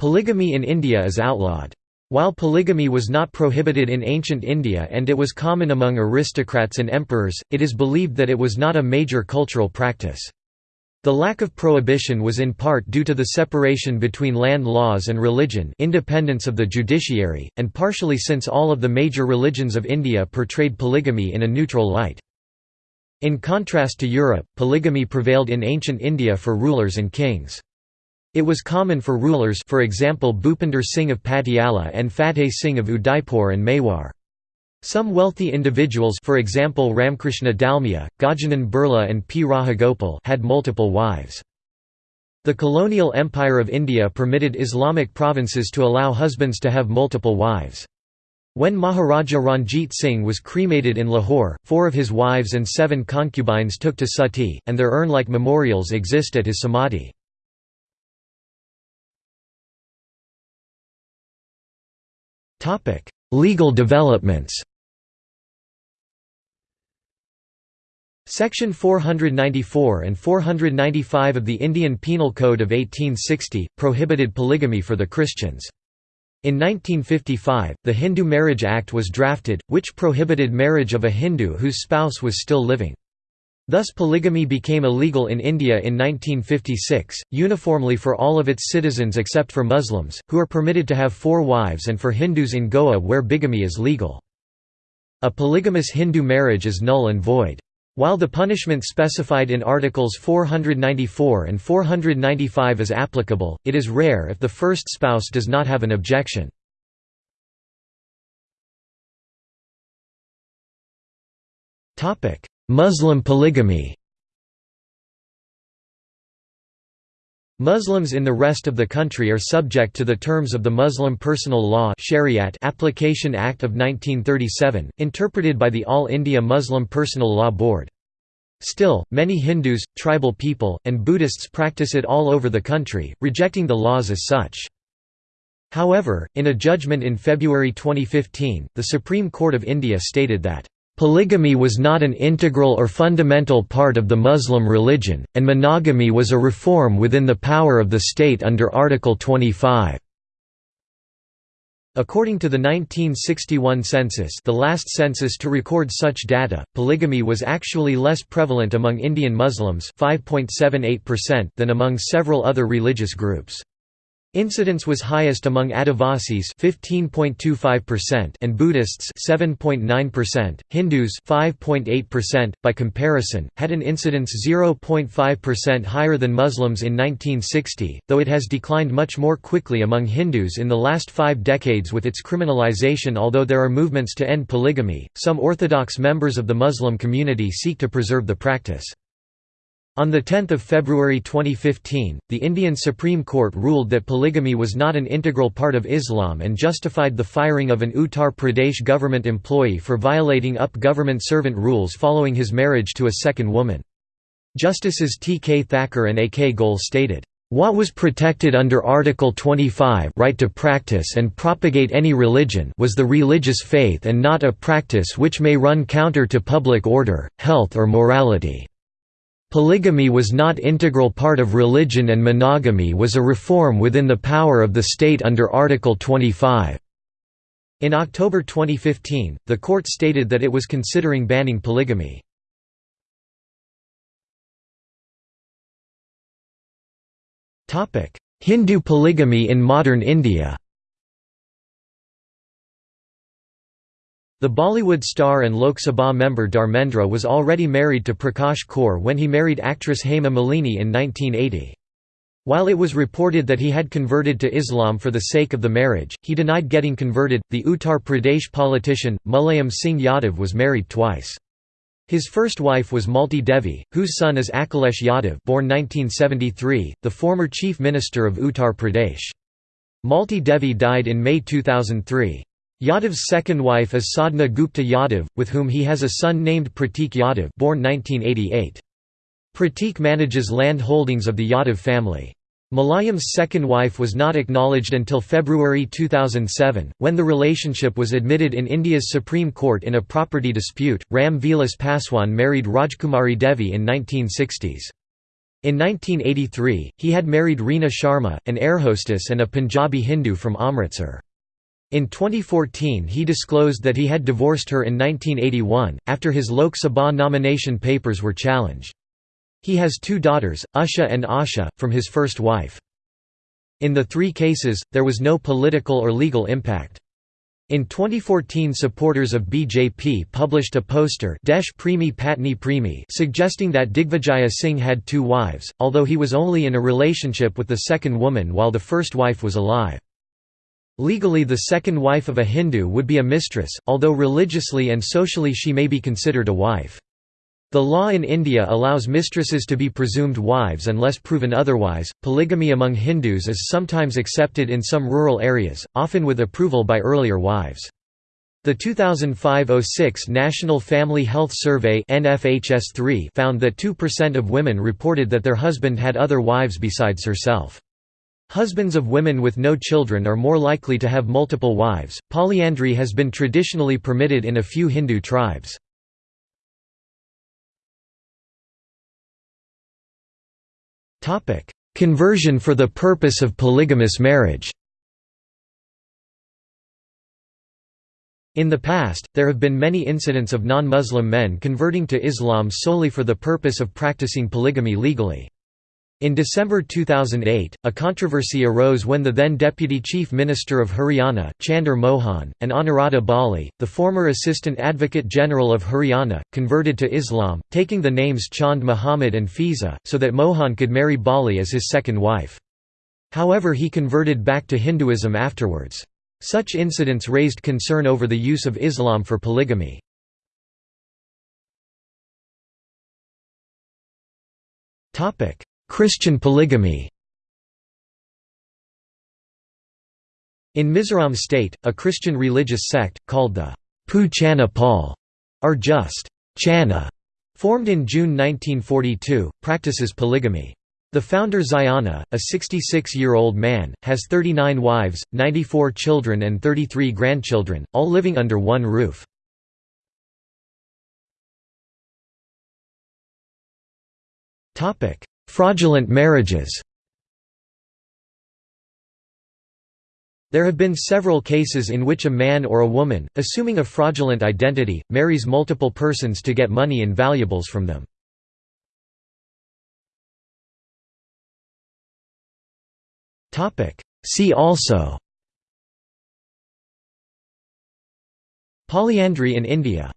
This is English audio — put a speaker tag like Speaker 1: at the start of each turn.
Speaker 1: Polygamy in India is outlawed. While polygamy was not prohibited in ancient India and it was common among aristocrats and emperors, it is believed that it was not a major cultural practice. The lack of prohibition was in part due to the separation between land laws and religion independence of the judiciary, and partially since all of the major religions of India portrayed polygamy in a neutral light. In contrast to Europe, polygamy prevailed in ancient India for rulers and kings. It was common for rulers for example Bhupinder Singh of Patiala and Fateh Singh of Udaipur and Mewar. Some wealthy individuals for example Ramkrishna Dalmia, Gajanan Birla and P. Rajagopal had multiple wives. The colonial empire of India permitted Islamic provinces to allow husbands to have multiple wives. When Maharaja Ranjit Singh was cremated in Lahore, four of his wives and seven concubines took to sati, and their urn-like memorials exist at his samadhi. Legal developments Section 494 and 495 of the Indian Penal Code of 1860, prohibited polygamy for the Christians. In 1955, the Hindu Marriage Act was drafted, which prohibited marriage of a Hindu whose spouse was still living. Thus polygamy became illegal in India in 1956, uniformly for all of its citizens except for Muslims, who are permitted to have four wives and for Hindus in Goa where bigamy is legal. A polygamous Hindu marriage is null and void. While the punishment specified in Articles 494 and 495 is applicable, it is rare if the first spouse does not have an objection. Muslim polygamy Muslims in the rest of the country are subject to the terms of the Muslim Personal Law Shariat Application Act of 1937, interpreted by the All India Muslim Personal Law Board. Still, many Hindus, tribal people, and Buddhists practice it all over the country, rejecting the laws as such. However, in a judgment in February 2015, the Supreme Court of India stated that Polygamy was not an integral or fundamental part of the Muslim religion, and monogamy was a reform within the power of the state under Article 25. According to the 1961 census the last census to record such data, polygamy was actually less prevalent among Indian Muslims (5.78%) than among several other religious groups. Incidence was highest among Adivasis (15.25%) and Buddhists (7.9%). Hindus (5.8%). By comparison, had an incidence 0.5% higher than Muslims in 1960, though it has declined much more quickly among Hindus in the last 5 decades with its criminalization. Although there are movements to end polygamy, some orthodox members of the Muslim community seek to preserve the practice. On 10 February 2015, the Indian Supreme Court ruled that polygamy was not an integral part of Islam and justified the firing of an Uttar Pradesh government employee for violating UP government servant rules following his marriage to a second woman. Justices T. K. Thakur and A. K. Goel stated, "...what was protected under Article 25 right to practice and propagate any religion was the religious faith and not a practice which may run counter to public order, health or morality." Polygamy was not integral part of religion and monogamy was a reform within the power of the state under Article 25. In October 2015, the court stated that it was considering banning polygamy. Hindu polygamy in modern India The Bollywood star and Lok Sabha member Dharmendra was already married to Prakash Kaur when he married actress Hema Malini in 1980. While it was reported that he had converted to Islam for the sake of the marriage, he denied getting converted. The Uttar Pradesh politician, Mulayam Singh Yadav was married twice. His first wife was Malti Devi, whose son is Akhilesh Yadav born 1973, the former chief minister of Uttar Pradesh. Malti Devi died in May 2003. Yadav's second wife is Sadhna Gupta Yadav, with whom he has a son named Pratik Yadav born 1988. Pratik manages land holdings of the Yadav family. Mulayam's second wife was not acknowledged until February 2007, when the relationship was admitted in India's Supreme Court in a property dispute. Ram Vilas Paswan married Rajkumari Devi in 1960s. In 1983, he had married Reena Sharma, an air hostess and a Punjabi Hindu from Amritsar. In 2014 he disclosed that he had divorced her in 1981, after his Lok Sabha nomination papers were challenged. He has two daughters, Usha and Asha, from his first wife. In the three cases, there was no political or legal impact. In 2014 supporters of BJP published a poster Desh Premi Patni Premi suggesting that Digvijaya Singh had two wives, although he was only in a relationship with the second woman while the first wife was alive. Legally the second wife of a Hindu would be a mistress, although religiously and socially she may be considered a wife. The law in India allows mistresses to be presumed wives unless proven otherwise. Polygamy among Hindus is sometimes accepted in some rural areas, often with approval by earlier wives. The 2005-06 National Family Health Survey NFHS3 found that 2% of women reported that their husband had other wives besides herself. Husbands of women with no children are more likely to have multiple wives. Polyandry has been traditionally permitted in a few Hindu tribes. Topic: Conversion for the purpose of polygamous marriage In the past, there have been many incidents of non-Muslim men converting to Islam solely for the purpose of practicing polygamy legally. In December 2008, a controversy arose when the then Deputy Chief Minister of Haryana, Chander Mohan, and Anuradha Bali, the former Assistant Advocate General of Haryana, converted to Islam, taking the names Chand Muhammad and Fiza, so that Mohan could marry Bali as his second wife. However he converted back to Hinduism afterwards. Such incidents raised concern over the use of Islam for polygamy. Topic: Christian polygamy In Mizoram state, a Christian religious sect, called the Pu Chana Pawl, or just Chana, formed in June 1942, practices polygamy. The founder Ziona, a 66-year-old man, has 39 wives, 94 children and 33 grandchildren, all living under one roof. Fraudulent marriages. There have been several cases in which a man or a woman, assuming a fraudulent identity, marries multiple persons to get money and valuables from them. See also. Polyandry in India